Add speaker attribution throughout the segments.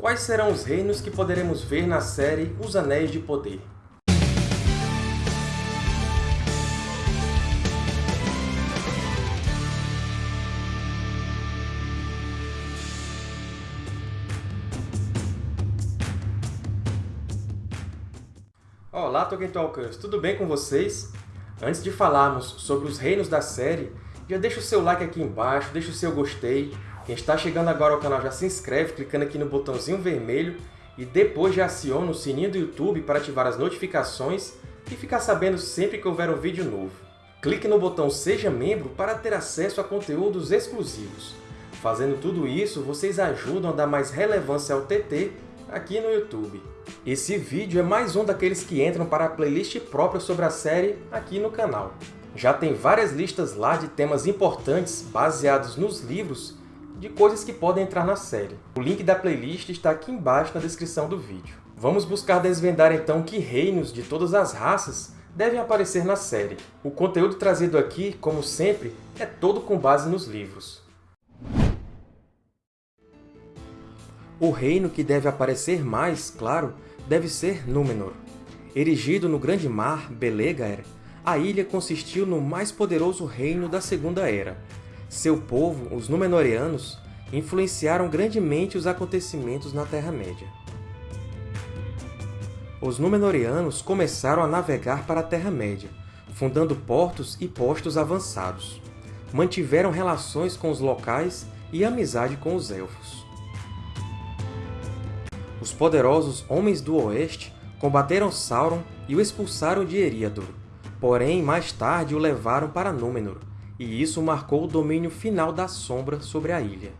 Speaker 1: Quais serão os reinos que poderemos ver na série Os Anéis de Poder? Olá, Tolkien Talkers! Tudo bem com vocês? Antes de falarmos sobre os reinos da série, já deixa o seu like aqui embaixo, deixa o seu gostei. Quem está chegando agora ao canal já se inscreve clicando aqui no botãozinho vermelho e depois já aciona o sininho do YouTube para ativar as notificações e ficar sabendo sempre que houver um vídeo novo. Clique no botão Seja Membro para ter acesso a conteúdos exclusivos. Fazendo tudo isso, vocês ajudam a dar mais relevância ao TT aqui no YouTube. Esse vídeo é mais um daqueles que entram para a playlist própria sobre a série aqui no canal. Já tem várias listas lá de temas importantes baseados nos livros de coisas que podem entrar na série. O link da playlist está aqui embaixo na descrição do vídeo. Vamos buscar desvendar então que reinos de todas as raças devem aparecer na série. O conteúdo trazido aqui, como sempre, é todo com base nos livros. O reino que deve aparecer mais, claro, deve ser Númenor. Erigido no Grande Mar, Belegaer, a ilha consistiu no mais poderoso reino da Segunda Era. Seu povo, os Númenóreanos, influenciaram grandemente os acontecimentos na Terra-média. Os Númenóreanos começaram a navegar para a Terra-média, fundando portos e postos avançados. Mantiveram relações com os locais e amizade com os Elfos. Os poderosos Homens do Oeste combateram Sauron e o expulsaram de Eriador, porém mais tarde o levaram para Númenor, e isso marcou o domínio final da Sombra sobre a ilha.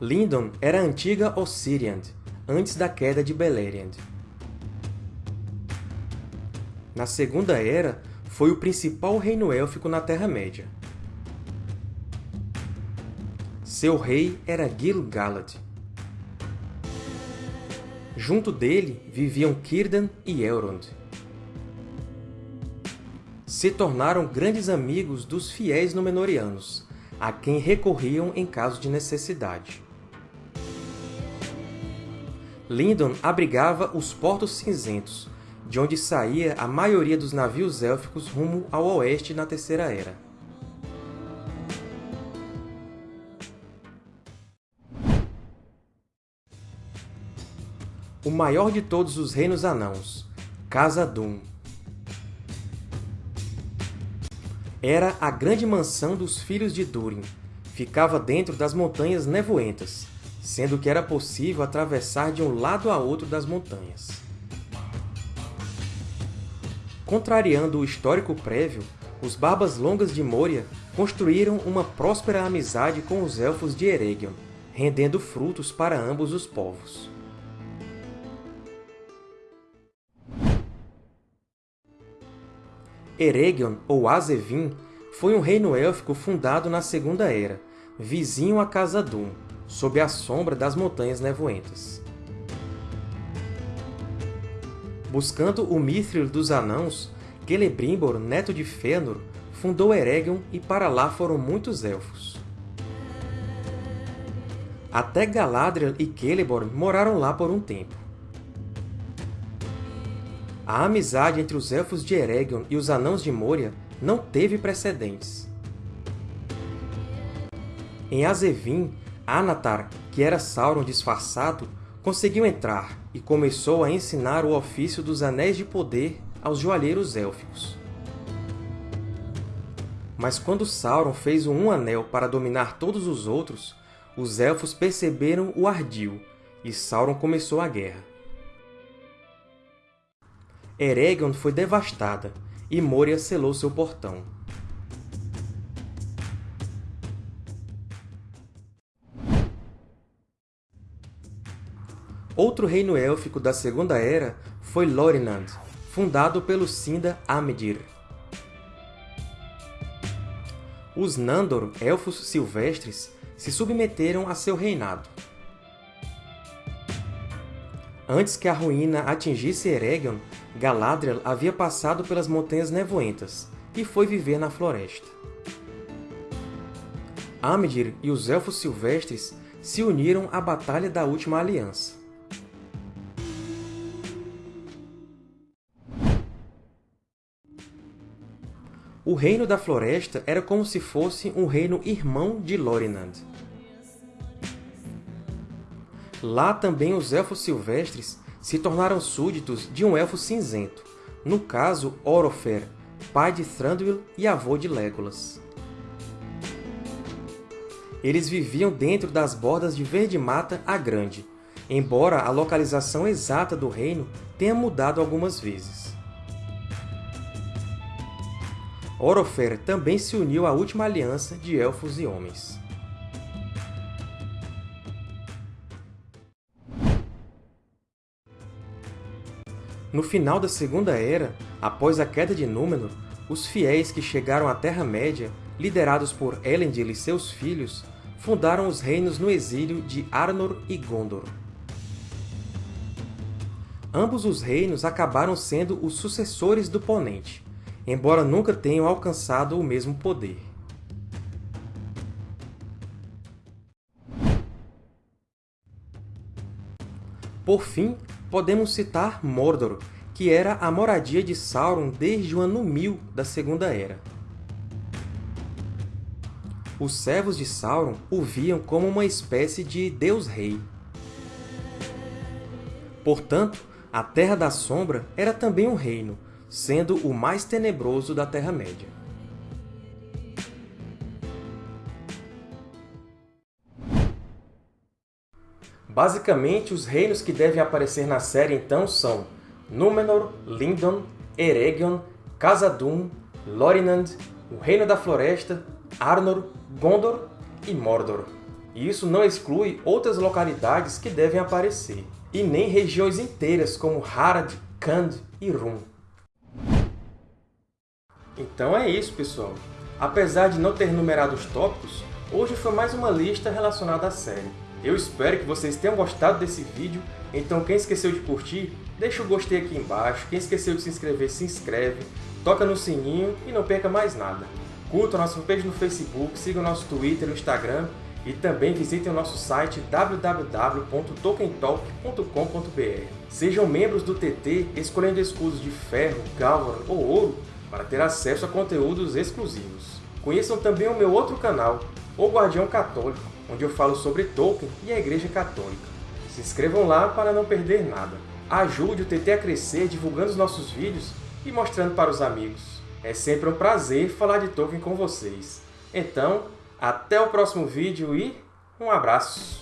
Speaker 1: Lindon era a antiga Ossiriand, antes da queda de Beleriand. Na Segunda Era, foi o principal reino élfico na Terra-média. Seu rei era Gil-galad. Junto dele viviam Círdan e Elrond. Se tornaram grandes amigos dos fiéis Númenóreanos, a quem recorriam em caso de necessidade. Lindon abrigava os Portos Cinzentos, de onde saía a maioria dos navios élficos rumo ao oeste na Terceira Era. O maior de todos os reinos anãos, Khazad-dûm. Era a grande mansão dos filhos de Durin. Ficava dentro das Montanhas Nevoentas, sendo que era possível atravessar de um lado a outro das montanhas. Contrariando o histórico prévio, os Barbas Longas de Moria construíram uma próspera amizade com os Elfos de Eregion, rendendo frutos para ambos os povos. Eregion, ou Azevin, foi um reino élfico fundado na Segunda Era, vizinho a Khazad-dûm, sob a sombra das Montanhas Nevoentas. Buscando o Mithril dos Anãos, Celebrimbor, neto de Fëanor, fundou Eregion e para lá foram muitos Elfos. Até Galadriel e Celeborn moraram lá por um tempo. A amizade entre os Elfos de Eregion e os Anãos de Moria não teve precedentes. Em Azevin, Anatar, que era Sauron disfarçado, conseguiu entrar e começou a ensinar o ofício dos Anéis de Poder aos joalheiros élficos. Mas quando Sauron fez o Um Anel para dominar todos os outros, os Elfos perceberam o ardil, e Sauron começou a guerra. Eregion foi devastada, e Moria selou seu portão. Outro reino élfico da Segunda Era foi Lorinand, fundado pelo Sinda Amedir. Os Nandor, Elfos Silvestres, se submeteram a seu reinado. Antes que a ruína atingisse Eregion, Galadriel havia passado pelas Montanhas Nevoentas e foi viver na floresta. Amdir e os Elfos Silvestres se uniram à Batalha da Última Aliança. O Reino da Floresta era como se fosse um reino irmão de Lorinand. Lá também os Elfos Silvestres se tornaram súditos de um Elfo Cinzento, no caso Orofer, pai de Thranduil e avô de Legolas. Eles viviam dentro das bordas de Verde Mata a Grande, embora a localização exata do reino tenha mudado algumas vezes. Orofer também se uniu à última aliança de Elfos e Homens. No final da Segunda Era, após a queda de Númenor, os fiéis que chegaram à Terra-média, liderados por Elendil e seus filhos, fundaram os reinos no exílio de Arnor e Gondor. Ambos os reinos acabaram sendo os sucessores do Ponente, embora nunca tenham alcançado o mesmo poder. Por fim, podemos citar Mordor, que era a moradia de Sauron desde o ano 1000 da Segunda Era. Os servos de Sauron o viam como uma espécie de Deus-Rei. Portanto, a Terra da Sombra era também um reino, sendo o mais tenebroso da Terra-média. Basicamente, os reinos que devem aparecer na série então são Númenor, Lindon, Eregion, Khazad-dûm, Lorinand, o Reino da Floresta, Arnor, Gondor e Mordor. E isso não exclui outras localidades que devem aparecer, e nem regiões inteiras como Harad, Khand e Rum. Então é isso, pessoal! Apesar de não ter numerado os tópicos, hoje foi mais uma lista relacionada à série. Eu espero que vocês tenham gostado desse vídeo, então quem esqueceu de curtir, deixa o gostei aqui embaixo, quem esqueceu de se inscrever, se inscreve, toca no sininho e não perca mais nada. Curta a nossa fanpage no Facebook, siga o nosso Twitter e Instagram e também visitem o nosso site www.tokentalk.com.br. Sejam membros do TT escolhendo escudos de ferro, galvan ou ouro para ter acesso a conteúdos exclusivos. Conheçam também o meu outro canal, O Guardião Católico, onde eu falo sobre Tolkien e a Igreja Católica. Se inscrevam lá para não perder nada. Ajude o TT a crescer divulgando os nossos vídeos e mostrando para os amigos. É sempre um prazer falar de Tolkien com vocês. Então, até o próximo vídeo e um abraço!